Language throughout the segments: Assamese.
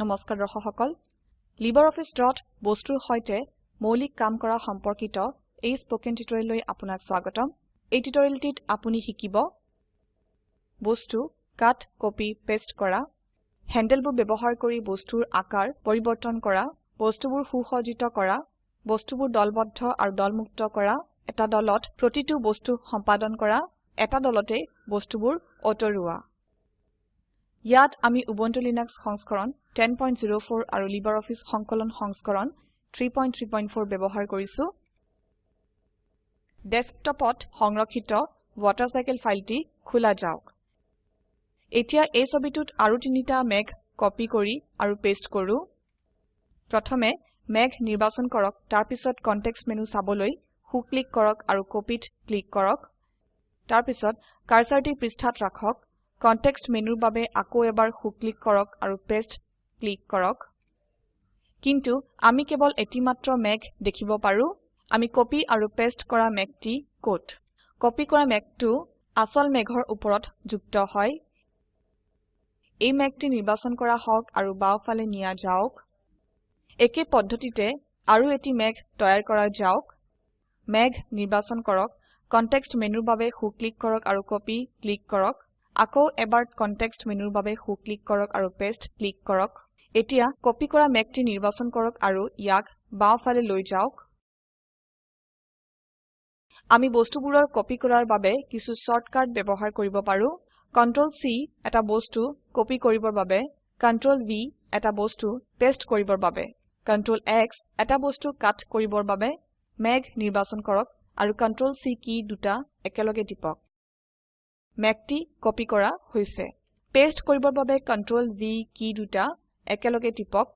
নমস্কাৰ দৰ্শক সকল। LibreOffice ড্ৰত বস্তুৰ সৈতে মৌলিক কাম কৰা সম্পৰ্কিত এই স্পকেন টিউটোৰিয়েললৈ আপোনাক স্বাগতম। এই টিউটোৰিয়েলটিত আপুনি শিকিব বস্তু কাট কপি পেস্ট কৰা হ্যান্ডেলবোৰ ব্যবহাৰ কৰি বস্তুৰ আকাৰ পৰিবৰ্তন কৰা বস্তুবোৰ সুসজ্জিত কৰা বস্তুবোৰ দলবদ্ধ আৰু দলমুক্ত কৰা এটা দলত প্ৰতিটো বস্তু সম্পাদন কৰা এটা দলতে বস্তুবোৰ অতৰুৱা। ইয়াত আমি উবুন্টু লিনাক্স সংস্কৰণ 1004 আৰু লাইব্ৰঅফিছ সংকলন সংস্কৰণ 334 ব্যবহাৰ কৰিছো। ডেস্কটপত সংৰক্ষিত ৱাটাৰচাইকেল ফাইলটি খোলা যাওক। এতিয়া এই ছবিটোত আৰু তিনিটা মেঘ কপি কৰি আৰু পেস্ট কৰো। প্ৰথমে মেঘ নিৰ্বাচন কৰক তাৰপিছত কনটেক্সট মেনু চাবলৈ সো ক্লিক কৰক আৰু কপিত ক্লিক কৰক। তাৰপিছত কাৰ্সাৰটি পৃষ্ঠাত ৰাখক। কনটেক্সট মেনুৰ বাবে আকৌ এবাৰ সো ক্লিক কৰক আৰু পেস্ট ক্লিক কৰক। কিন্তু আমি কেবল এটি মাত্ৰ মেঘ দেখিব পাৰো। আমি কপি আৰু পেস্ট কৰা মেঘটি কোট কপি কৰা মেঘটো আসল মেঘৰ ওপৰত যুক্ত হয়। এই মেঘটি নিৰ্বাচন কৰা হওক আৰু বাওফালে নিয়া যাওক। একে পদ্ধতিতে আৰু এটি মেঘ তৈয়াৰ কৰা যাওক। মেঘ নিৰ্বাচন কৰক। কনটেক্সট মেনুৰ বাবে সো ক্লিক কৰক আৰু কপি ক্লিক কৰক। আকৌ এবাৰ কনটেক্সট মেনুৰ বাবে সো ক্লিক কৰক আৰু পেস্ট ক্লিক কৰক। এতিয়া কপি কৰা মেঘটি নিৰ্বাচন কৰক আৰু ইয়াক বাওফালে লৈ যাওক। আমি বস্তুবোৰৰ কপি কৰাৰ বাবে কিছু শৰ্টকাট ব্যবহাৰ কৰিব পাৰো। Ctrl C এটা বস্তু কপি কৰিবৰ বাবে Ctrl V এটা বস্তু পেস্ট কৰিবৰ বাবে Ctrl X এটা বস্তু কাট কৰিবৰ বাবে মেঘ নিৰ্বাচন কৰক আৰু Ctrl C কি দুটা একেলগে টিপক। মেঘটি কপি কৰা হৈছে। পেস্ট কৰিবৰ বাবে Ctrl V কি দুটা একেলগে টিপক।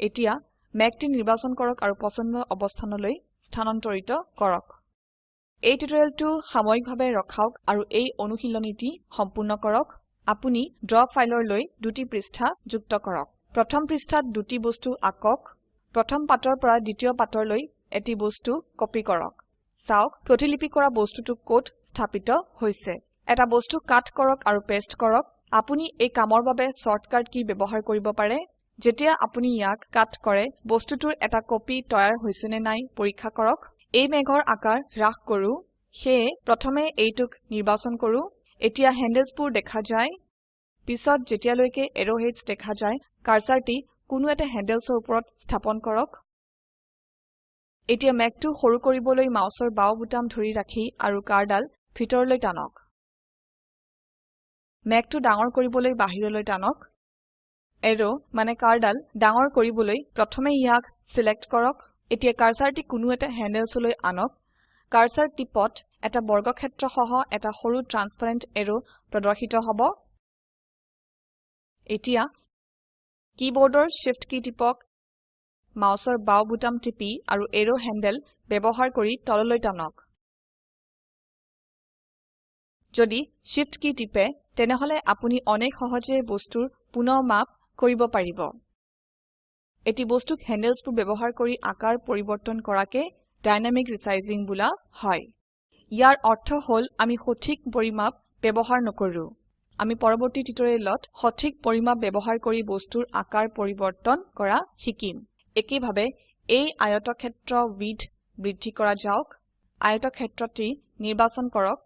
এতিয়া মেঘটি নিৰ্বাচন কৰক আৰু পছন্দৰ অবস্থানলৈ স্থানান্তৰিত কৰক। এই টিউটোৰিয়েলটো সাময়িকভাৱে ৰখাওক আৰু এই অনুশীলনীটি সম্পূৰ্ণ কৰক। আপুনি ড্ৰ ফাইলৰলৈ দুটি পৃষ্ঠা যুক্ত কৰক। প্ৰথম পৃষ্ঠাত দুটি বস্তু আকক। প্ৰথম পাতৰ পৰা দ্বিতীয় পাতৰলৈ এটি বস্তু কপি কৰক। চাওক প্ৰতিলিপি কৰা বস্তুটো ক'ত স্থাপিত হৈছে। এটা বস্তু কাট কৰক আৰু পেস্ট কৰক। আপুনি এই কামৰ বাবে শৰ্টকাট কি ব্যবহাৰ কৰিব পাৰে? যেতিয়া আপুনি ইয়াক কাট কৰে বস্তুটোৰ এটা কপি তৈয়াৰ হৈছে নে নাই পৰীক্ষা কৰক। এই মেঘৰ আকাৰ হ্ৰাস কৰো। সেয়ে প্ৰথমে এইটোক নিৰ্বাচন কৰো। এতিয়া হ্যান্ডেলছবোৰ দেখা যায়। পিছত যেতিয়ালৈকে এৰোহেডছ দেখা যায় কাৰ্সাৰটি কোনো এটা হ্যান্ডেলছৰ ওপৰত স্থাপন কৰক। এতিয়া মেঘটো সৰু কৰিবলৈ মাউসৰ বাও বুটাম ধৰি ৰাখি আৰু কাৰ্ডাল ভিতৰলৈ টানক। মেঘটো ডাঙৰ কৰিবলৈ বাহিৰলৈ টানক। এৰো মানে কাৰ্ডাল ডাঙৰ কৰিবলৈ প্ৰথমে ইয়াক সিলেক্ট কৰক। এতিয়া কাৰ্সাৰটি কোনো এটা হ্যান্ডেলছলৈ আনক। কাৰ্সাৰ টিপত এটা বৰ্গক্ষেত্ৰ সহ এটা সৰু ট্ৰান্সপাৰেন্ট এৰো প্ৰদৰ্শিত হ'ব। এতিয়া কীবোৰ্ডৰ শিফট কী টিপক। মাউসৰ বাও বুটাম টিপি আৰু এৰো হ্যান্ডেল ব্যবহাৰ কৰি তললৈ টানক। যদি Shift কী টিপে তেনেহলে আপুনি অনেক সহজে বস্তুৰ পুনঃ মাপ কৰিব পাৰিব। এটি বস্তুক হ্যান্ডেলছবোৰ ব্যবহাৰ কৰি আকাৰ পৰিবৰ্তন কৰাকে ডাইনামিক ৰিচাইজিং বোলা হয়। ইয়াৰ অৰ্থ হল আমি সঠিক পৰিমাপ ব্যবহাৰ নকৰো। আমি পৰৱৰ্তী টিউটোৰিয়েলত সঠিক পৰিমাপ ব্যবহাৰ কৰি বস্তুৰ আকাৰ পৰিবৰ্তন কৰা শিকিম। একেভাবে এই আয়তক্ষেত্ৰ উইডথ বৃদ্ধি কৰা যাওক। আয়তক্ষেত্ৰটি নিৰ্বাচন কৰক।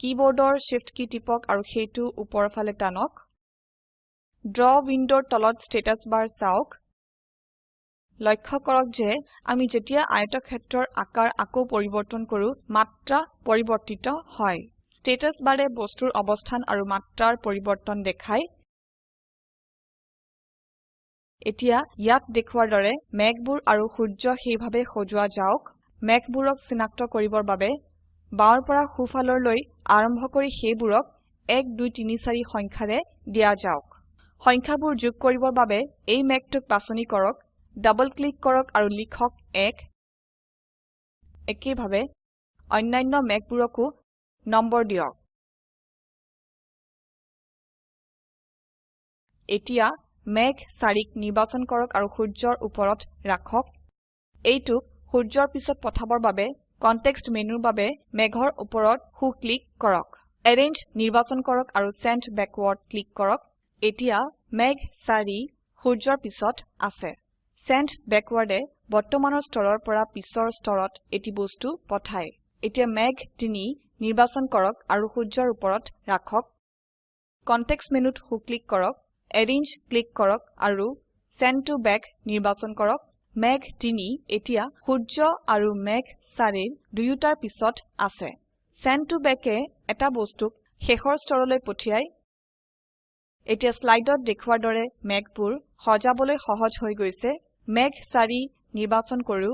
কীবোৰ্ডৰ শিফট কী টিপক আৰু সেইটো ওপৰ ফালে টানক। ড্ৰ উইন্ডোৰ তলত স্ট্যাটাস বাৰ চাওক। লক্ষ্য কৰক যে আমি যেতিয়া আয়তক্ষেত্ৰৰ আকাৰ আকৌ পৰিবৰ্তন কৰো মাত্ৰা পৰিবৰ্তিত হয়। স্ট্যাটাস বাৰে বস্তুৰ অবস্থান আৰু মাত্ৰাৰ পৰিবৰ্তন দেখায়। এতিয়া ইয়াত দেখুৱাৰ দৰে মেঘবোৰ আৰু সূৰ্য সেইভাবে সজোৱা যাওক। মেঘবোৰক চিনাক্ত কৰিবৰ বাবে বাওৰ পৰা সোফালৰলৈ আৰম্ভ কৰি সেইবোৰক 1 2 3 4 সংখ্যাৰে দিয়া যাওক। সংখ্যাবোৰ যোগ কৰিবৰ বাবে এই মেঘটোক বাছনি কৰক ডাবল ক্লিক কৰক আৰু লিখক 1 একেভাবে অন্যান্য মেঘবোৰকো নম্বৰ দিয়ক। এতিয়া মেঘ 4ক নিৰ্বাচন কৰক আৰু সূৰ্যৰ ওপৰত ৰাখক। এইটোক সূৰ্যৰ পিছত পঠাবৰ বাবে কনটেক্সট মেনুৰ বাবে মেঘৰ ওপৰত সো ক্লিক কৰক। এৰেঞ্জ নিৰ্বাচন কৰক আৰু চেণ্ড বেকৱাৰ্ড ক্লিক কৰক। এতিয়া মেঘ 4 সূৰ্যৰ পিছত আছে। সেন্ড ব্যাকওয়াৰ্ডে বৰ্তমানৰ স্তৰৰ পৰা পিছৰ স্তৰত এটি বস্তু পঠায়। এতিয়া মেঘ 3 নিৰ্বাচন কৰক আৰু সূৰ্যৰ উপৰত ৰাখক। কনটেক্সট মেনুত হু ক্লিক কৰক। এৰেঞ্জ ক্লিক কৰক আৰু সেন্ড ত বেক নিৰ্বাচন কৰক। মেঘ 3 এতিয়া সূৰ্য আৰু মেঘ 4 দুয়োটাৰ পিছত আছে। সেন্ড ত বেকে এটা বস্তুক শেষৰ স্তৰলৈ পঠিয়ায় এতিয়া স্লাইডত দেখুৱাৰ দৰে মেঘবোৰ সজাবলৈ সহজ হৈ গৈছে। মেঘ 4 নিৰ্বাচন কৰো।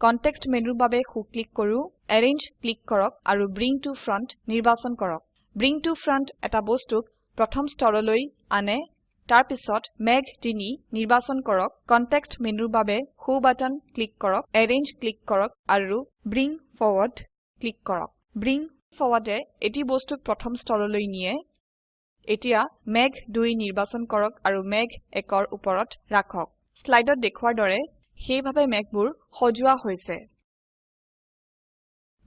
কনটেক্সট মেনুৰ বাবে হু ক্লিক কৰো। এৰেঞ্জ ক্লিক কৰক আৰু ব্ৰিং ত ফ্ৰণ্ট নিৰ্বাচন কৰক। ব্ৰিং ত ফ্ৰণ্ট এটা বস্তুক প্ৰথম স্তৰলৈ আনে। তাৰ পিছত মেঘ 3 নিৰ্বাচন কৰক কনটেক্সট মেনুৰ বাবে হু বাটন ক্লিক কৰক এৰেঞ্জ ক্লিক কৰক আৰু ব্ৰিং ফৰৱাৰ্ড ক্লিক কৰক। ব্ৰিং ফৰৱাৰ্ডে এটি বস্তুক প্ৰথম স্তৰলৈ নিয়ে। এতিয়া মেঘ 2 নিৰ্বাচন কৰক আৰু মেঘ 1ৰ ওপৰত ৰাখক। স্লাইডত দেখুৱাৰ দৰে সেইভাবে মেঘবোৰ সজোৱা হৈছে।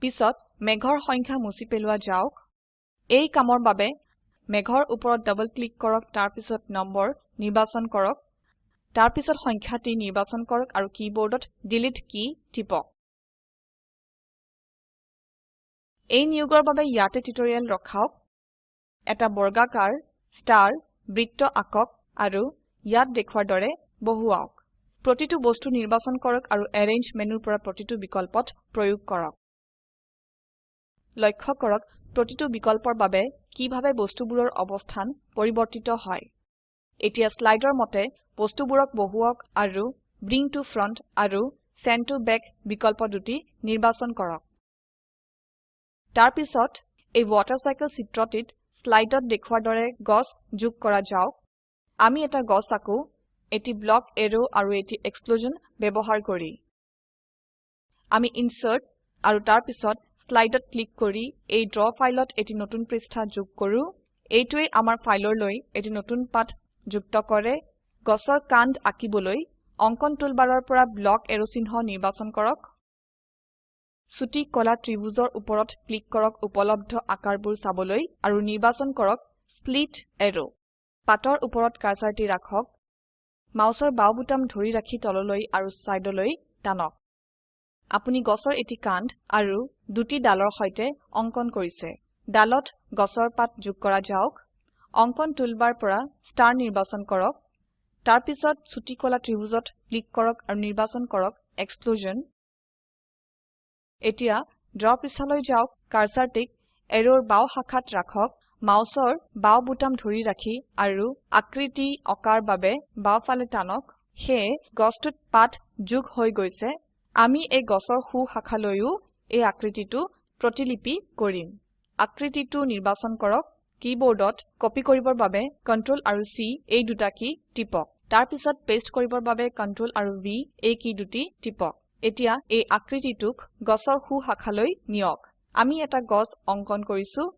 পিছত মেঘৰ সংখ্যা মুছি পেলোৱা যাওক। এই কামৰ বাবে মেঘৰ ওপৰত ডাবল ক্লিক কৰক তাৰ পিছত নম্বৰ নিৰ্বাচন কৰক। তাৰ পিছত সংখ্যাটি নিৰ্বাচন কৰক আৰু কিবৰ্ডত ডিলিট কি টিপক। এই নিয়োগৰ বাবে ইয়াতে টিউটৰিয়েল ৰখাওক। এটা বৰ্গাকাৰ ষ্টাৰ বৃত্ত আকক আৰু ইয়াত দেখুৱাৰ দৰে বহুৱাওক। প্ৰতিটো বস্তু নিৰ্বাচন কৰক আৰু এৰেঞ্জ মেনুৰ পৰা প্ৰতিটো বিকল্পত প্ৰয়োগ কৰক। লক্ষ্য কৰক প্ৰতিটো বিকল্পৰ বাবে কিভাবে বস্তুবোৰৰ অবস্থান পৰিবৰ্তিত হয়। এতিয়া স্লাইডৰ মতে বস্তুবোৰক বহুৱাওক আৰু ব্ৰিং টো ফ্ৰণ্ট আৰু সেন্ড টো বেক বিকল্প দুটি নিৰ্বাচন কৰক। তাৰ পিছত এই ওয়াটাৰচাইকেল চিত্ৰটিত স্লাইডত দেখুৱাৰ দৰে গছ যোগ কৰা যাওক। আমি এটা গছ আকো এটি ব্লক এৰো আৰু এটি এক্সপ্লোজন ব্যবহাৰ কৰি। আমি ইনচাৰ্ট আৰু তাৰ স্লাইডত ক্লিক কৰি এই ড্ৰ ফাইলত এটি নতুন পৃষ্ঠা যোগ কৰো। এইটোৱে আমাৰ ফাইলৰলৈ এটি নতুন পাত যুক্ত কৰে। গছৰ কাণ্ড আঁকিবলৈ অঙ্কন টুলবাৰৰ পৰা ব্লক এৰো চিহ্ন নিৰ্বাচন কৰক। ছুটি কলা ত্ৰিভুজৰ ওপৰত ক্লিক কৰক উপলব্ধ আকাৰবোৰ চাবলৈ আৰু নিৰ্বাচন কৰক স্প্লিট এৰো। পাতৰ ওপৰত কাৰ্সাৰটি ৰাখক। মাউসৰ বাও বুটাম ধৰি ৰাখি তললৈ আৰু সাইডলৈ টানক। আপুনি গছৰ এটি কাণ্ড আৰু দুটি ডালৰ সৈতে অঙ্কন কৰিছে। ডালত গছৰ পাত যোগ কৰা যাওক। অঙ্কন টুলবাৰ পৰা ষ্টাৰ নিৰ্বাচন কৰক। তাৰ পিছত ছুটি কলা ত্ৰিভুজত ক্লিক কৰক আৰু নিৰ্বাচন কৰক এক্সপ্লোজন এতিয়া ড্ৰ পৃষ্ঠালৈ যাওক কাৰ্সাৰটিক এৰোৰ বাও শাখাত ৰাখক। মাউসৰ বাও বুটাম ধৰি ৰাখি আৰু আকৃতি অকাৰ বাবে বাওফালে টানক। সেয়ে গছটোত পাত যোগ হৈ গৈছে। আমি এই গছৰ সু শাখালৈও এই আকৃতিটো প্ৰতিলিপি কৰিম। আকৃতিটো নিৰ্বাচন কৰক কিবৰ্ডত কপি কৰিবৰ বাবে Ctrl আৰু C এই দুটা কি টিপক। তাৰ পিছত পেস্ট কৰিবৰ বাবে Ctrl আৰু V এই কি দুটি টিপক। এতিয়া এই আকৃতিটোক গছৰ সু শাখালৈ নিয়ক। আমি এটা গছ অঙ্কন কৰিছো।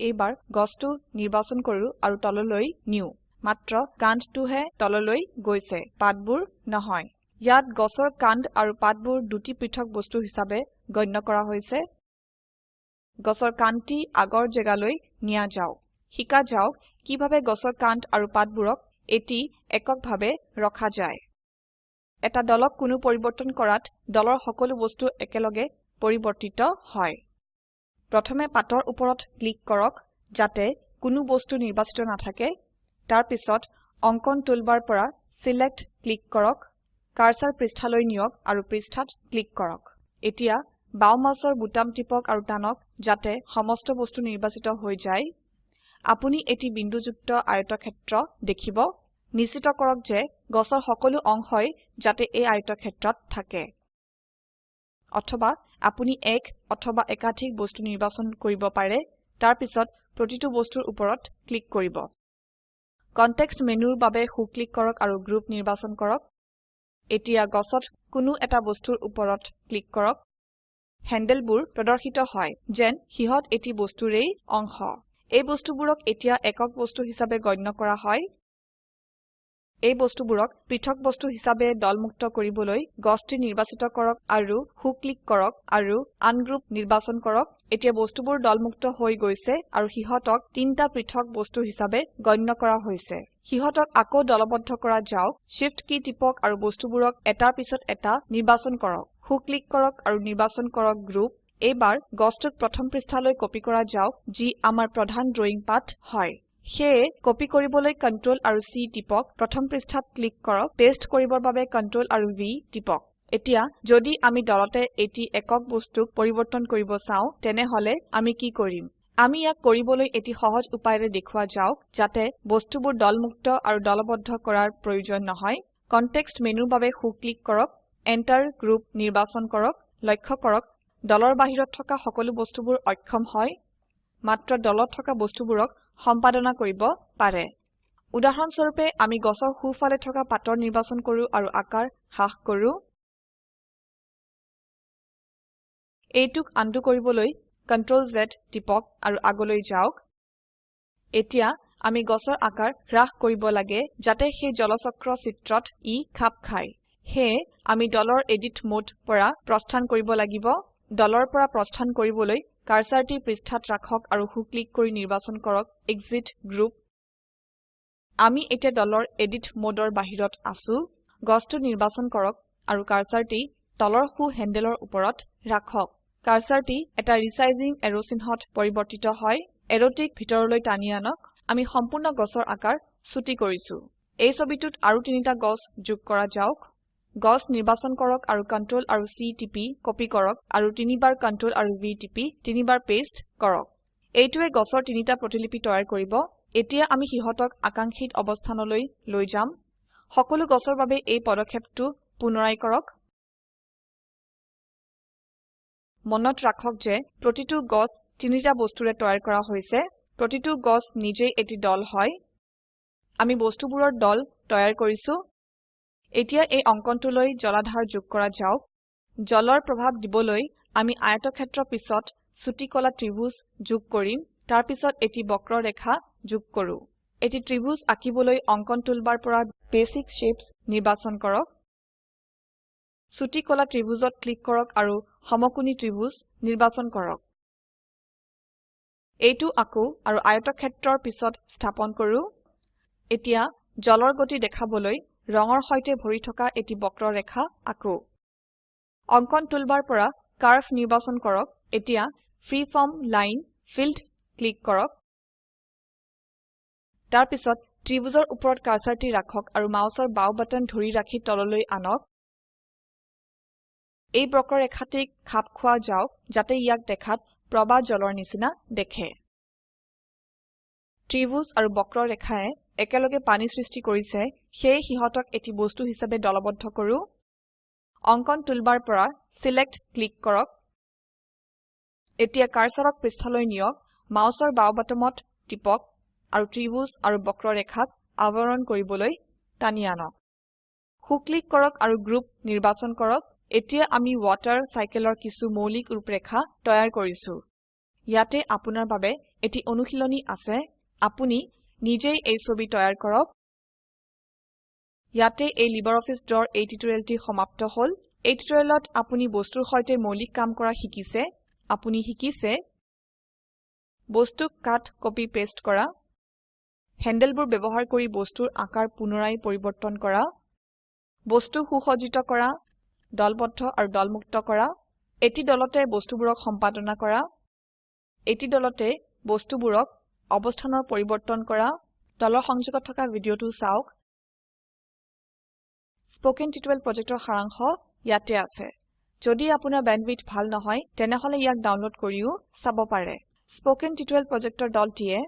এইবাৰ গছটো নিৰ্বাচন কৰো আৰু তললৈ নিউ মাত্ৰ কাণ্ডটোহে তললৈ গৈছে। পাতবোৰ নহয়। ইয়াত গছৰ কাণ্ড আৰু পাতবোৰ দুটি পৃথক বস্তু হিচাপে গণ্য কৰা হৈছে। গছৰ কাণ্ডটি আগৰ জেগালৈ নিয়া যাওক। শিকা যাওক কিভাবে গছৰ কাণ্ড আৰু পাতবোৰক এটি এককভাৱে ৰখা যায়। এটা দলক কোনো পৰিবৰ্তন কৰাত দলৰ সকলো বস্তু একেলগে পৰিবৰ্তিত হয়। প্ৰথমে পাতৰ ওপৰত ক্লিক কৰক যাতে কোনো বস্তু নিৰ্বাচিত নাথাকে। তাৰ পিছত অঙ্কন টুলবাৰ পৰা সিলেক্ট ক্লিক কৰক। কাৰ্সাৰ পৃষ্ঠালৈ নিয়ক আৰু পৃষ্ঠাত ক্লিক কৰক। এতিয়া বাও মাউসৰ বুটাম টিপক আৰু টানক যাতে সমস্ত বস্তু নিৰ্বাচিত হৈ যায়। আপুনি এটি বিন্দুযুক্ত আয়তক্ষেত্ৰ দেখিব। নিশ্চিত কৰক যে গছৰ সকলো অংশই যাতে এই আয়তক্ষেত্ৰত থাকে। অথবা আপুনি এক অথবা একাধিক বস্তু নিৰ্বাচন কৰিব পাৰে। তাৰ পিছত প্ৰতিটো বস্তুৰ ওপৰত ক্লিক কৰিব। কনটেক্সট মেনুৰ বাবে হু ক্লিক কৰক আৰু গ্ৰুপ নিৰ্বাচন কৰক। এতিয়া গছত কোনো এটা বস্তুৰ ওপৰত ক্লিক কৰক। হ্যান্ডেলবোৰ প্ৰদৰ্শিত হয় যেন হিহত এটি বস্তুৰেই অংশ। এই বস্তুবোৰক এতিয়া একক বস্তু হিচাপে গণ্য কৰা হয়। এই বস্তুবোৰক পৃথক বস্তু হিসাবে দলমুক্ত কৰিবলৈ গছটি নিৰ্বাচিত কৰক আৰু হু ক্লিক কৰক আৰু আনগ্ৰুপ নিৰ্বাচন কৰক। এতিয়া বস্তুবোৰ দলমুক্ত হৈ গৈছে আৰু হিহতক তিনটা পৃথক বস্তু হিসাবে গণ্য কৰা হৈছে। হিহতক আকৌ দলবদ্ধ কৰা যাওক shift কী টিপক আৰু বস্তুবোৰক এটাৰ পিছত এটা নিৰ্বাচন কৰক। হু ক্লিক কৰক আৰু নিৰ্বাচন কৰক গ্ৰুপ। এইবাৰ গছটোক প্ৰথম পৃষ্ঠালৈ কপি কৰা যাওক যি আমাৰ প্ৰধান ড্ৰয়িং পাঠ হয়। সেয়ে কপি কৰিবলৈ Ctrl আৰু C টিপক। প্ৰথম পৃষ্ঠাত ক্লিক কৰক। পেস্ট কৰিবৰ বাবে Ctrl আৰু V টিপক। এতিয়া যদি আমি দলতে এটি একক বস্তুক পৰিবৰ্তন কৰিব চাও তেনেহলে আমি কি কৰিম? আমি ইয়াক কৰিবলৈ এটি সহজ উপায়েৰে দেখুৱা যাওক যাতে বস্তুবোৰ দলমুক্ত আৰু দলবদ্ধ কৰাৰ প্ৰয়োজন নহয়। কনটেক্সট মেনুৰ বাবে হু ক্লিক কৰক। Enter গ্ৰুপ নিৰ্বাচন কৰক। লক্ষ্য কৰক দলৰ বাহিৰত থকা সকলো বস্তুবোৰ অক্ষম হয়। মাত্ৰ দলত থকা বস্তুবোৰক সম্পাদনা কৰিব পাৰে। উদাহৰণ স্বৰূপে আমি গছৰ সোঁফালে থকা পাতৰ নিৰ্বাচন কৰো আৰু আকাৰ হ্ৰাস কৰো। এইটোক আনডু কৰিবলৈ Ctrl Z টিপক আৰু আগলৈ যাওক। এতিয়া আমি গছৰ আকাৰ হ্ৰাস কৰিব লাগে যাতে সেই জলচক্ৰ চিত্ৰত ই খাপ খায়। সেয়ে আমি দলৰ এডিট মোড পৰা প্ৰস্থান কৰিব লাগিব। দলৰ পৰা প্ৰস্থান কৰিবলৈ কাৰ্সাৰটি পৃষ্ঠাত ৰাখক আৰু হু ক্লিক কৰি নিৰ্বাচন কৰক এক্সিট গ্ৰুপ। আমি এতিয়া দলৰ এডিট মোডৰ বাহিৰত আছো। গছটো নিৰ্বাচন কৰক আৰু কাৰ্সাৰটি তলৰ হু হেন্ডেলৰ ওপৰত ৰাখক। কাৰ্সাৰটি এটা ৰিচাইজিং এৰো চিহ্নত পৰিবৰ্তিত হয়। এৰোটিক ভিতৰলৈ টানি আনক। আমি সম্পূৰ্ণ গছৰ আকাৰ ছুটি কৰিছো। এই ছবিটোত আৰু তিনিটা গছ যোগ কৰা যাওক। গছ নিৰ্বাচন কৰক আৰু Ctrl আৰু C টিপি কপি কৰক আৰু তিনিবাৰ Ctrl আৰু V টিপি তিনিবাৰ পেস্ট কৰক। এইটোৱে গছৰ তিনিটা প্ৰতিলিপি তৈয়াৰ কৰিব। এতিয়া আমি হিহতক আকাংক্ষিত অৱস্থানলৈ লৈ যাম। সকলো গছৰ বাবে এই পদক্ষেপটো পুনৰাই কৰক। মনত ৰাখক যে প্ৰতিটো গছ তিনিটা বস্তুৰে তৈয়াৰ কৰা হৈছে। প্ৰতিটো গছ নিজেই এটি দল হয়। আমি বস্তুবোৰৰ দল তৈয়াৰ কৰিছো। এতিয়া এই অঙ্কনটোলৈ জলাধাৰ যোগ কৰা যাওক। জলৰ প্ৰভাৱ দিবলৈ আমি আয়তক্ষেত্ৰ পিছত চুটি কলা ত্ৰিভুজ যোগ কৰিম। তাৰ পিছত এটি বক্ৰৰেখা যোগ কৰো। এটি ত্ৰিভুজ আঁকিবলৈ অঙ্কন টুলবাৰ পৰা বেচিক শেপছ নিৰ্বাচন কৰক। চুটি কলা ত্ৰিভুজত ক্লিক কৰক আৰু সমকোণী ত্ৰিভুজ নিৰ্বাচন কৰক। এইটো আকো আৰু আয়তক্ষেত্ৰৰ পিছত স্থাপন কৰো। এতিয়া জলৰ গতি দেখাবলৈ ৰঙৰ সৈতে ভৰি থকা এটি বক্ৰৰেখা আঁকো। অঙ্কন টুলবাৰ পৰা কাৰ্ভ নিৰ্বাচন কৰক। এতিয়া ফ্ৰীফৰ্ম লাইন ফিল্ড ক্লিক কৰক। তাৰ পিছত ত্ৰিভুজৰ ওপৰত কাৰ্সাৰটি ৰাখক আৰু মাউসৰ বাও বাটন ধৰি ৰাখি তললৈ আনক। এই বক্ৰৰেখাটিক খাপ খোৱা যাওক যাতে ইয়াক দেখাত প্ৰবাহ জলৰ নিচিনা দেখে। ত্ৰিভুজ আৰু বক্ৰৰেখায়ে একেলগে পানী সৃষ্টি কৰিছে সেয়ে সিহতক এটি বস্তু হিসাবে দলবদ্ধ কৰো। অঙ্কন টুলবাৰ পৰা সিলেক্ট ক্লিক কৰক। এতিয়া কাৰ্সাৰক পৃষ্ঠালৈ নিয়ক মাউসৰ বাও বাটমত টিপক আৰু ত্ৰিভুজ আৰু বক্ৰৰেখাক আৱৰণ কৰিবলৈ টানি আনক। হু ক্লিক কৰক আৰু গ্ৰুপ নিৰ্বাচন কৰক। এতিয়া আমি ওৱাটাৰ চাইকেলৰ কিছু মৌলিক ৰূপৰেখা তৈয়াৰ কৰিছো। ইয়াতে আপোনাৰ বাবে এটি অনুশীলনী আছে। আপুনি নিজেই এই ছবি তৈয়াৰ কৰক। ইয়াতে এই লিবাৰঅফিছ ড্ৰৰ এই টিউটোৰিয়েলটি সমাপ্ত হল। এই টিউটোৰিয়েলত আপুনি বস্তুৰ সৈতে মৌলিক কাম কৰা শিকিছে আপুনি শিকিছে। বস্তুক কাট কপি পেস্ট কৰা। হ্যান্ডেলবোৰ ব্যবহাৰ কৰি বস্তুৰ আকাৰ পুনৰাই পৰিবৰ্তন কৰা। বস্তু সুসজ্জিত কৰা দলবদ্ধ আৰু দলমুক্ত কৰা। এটি দলতে বস্তুবোৰক সম্পাদনা কৰা। এটি দলতে বস্তুবোৰক অবস্থানৰ পৰিবৰ্তন কৰা তলৰ সংযোগত থকা ভিডিঅটো চাওক। স্পোকেন টিউটোৰিয়েল প্ৰজেক্টৰ সাৰাংশ ইয়াতে আছে। যদি আপোনাৰ বেণ্ডৱিডথ ভাল নহয় তেনেহলে ইয়াক ডাউনলোড কৰিও চাব পাৰে। স্পোকেন টিউটোৰিয়েল প্ৰজেক্টৰ দলটিয়ে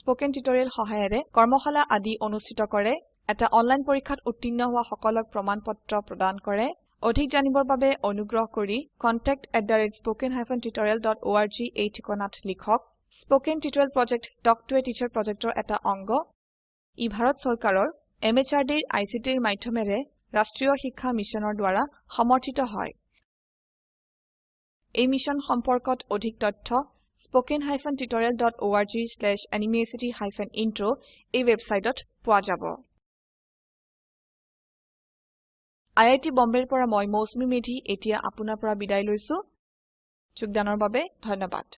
স্পোকেন টিউটোৰিয়েল সহায়েৰে কৰ্মশালা আদি অনুষ্ঠিত কৰে এটা অনলাইন পৰীক্ষাত উত্তীৰ্ণ হোৱা সকলক প্ৰমাণপত্ৰ প্ৰদান কৰে। অধিক জানিবৰ বাবে অনুগ্ৰহ কৰি contact@spoken tutorialorg এই ঠিকনাত লিখক। Spoken tutorial project talk to a teacher প্ৰজেক্টৰ এটা অংগ। ই ভাৰত চৰকাৰৰ MHRDৰ ICTৰ মাধ্যমেৰে ৰাষ্ট্ৰীয় শিক্ষা মিছনৰ দ্বাৰা সমৰ্থিত হয়। এই মিছন সম্পৰ্কত অধিক তথ্য spoken tutorialorg/nmeictintro এই ওয়েবসাইটত পোৱা যাব। আই আই টী বম্বেৰ পৰা মই মৌচুমী মেধী এতিয়া আপোনাৰ পৰা বিদায় লৈছো। যোগদানৰ বাবে ধন্যবাদ।